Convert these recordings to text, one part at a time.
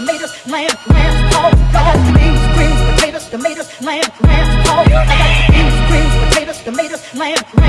tomatoes, lamb, hog. I got beans, greens, potatoes, tomatoes, lamb, lamb, hog. I got beans, greens, potatoes, tomatoes, lamb.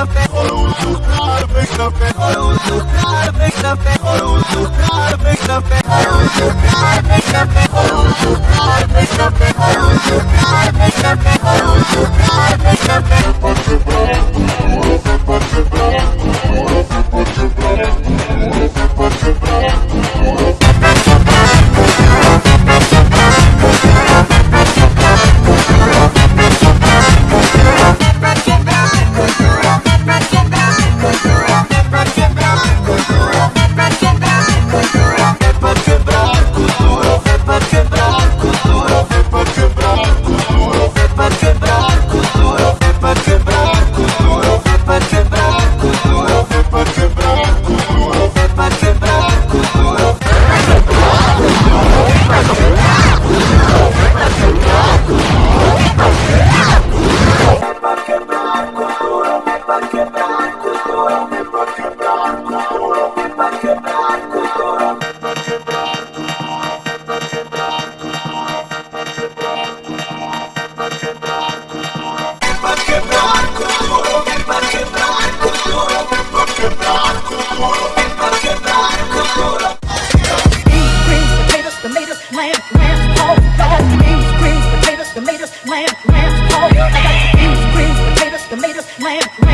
Claro, claro, claro, claro, claro, claro, all. I got beans, greens, potatoes, tomatoes, lamb.